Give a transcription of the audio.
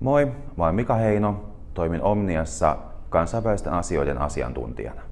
Moi, mä olen Mika Heino, toimin Omniassa kansainvälisten asioiden asiantuntijana.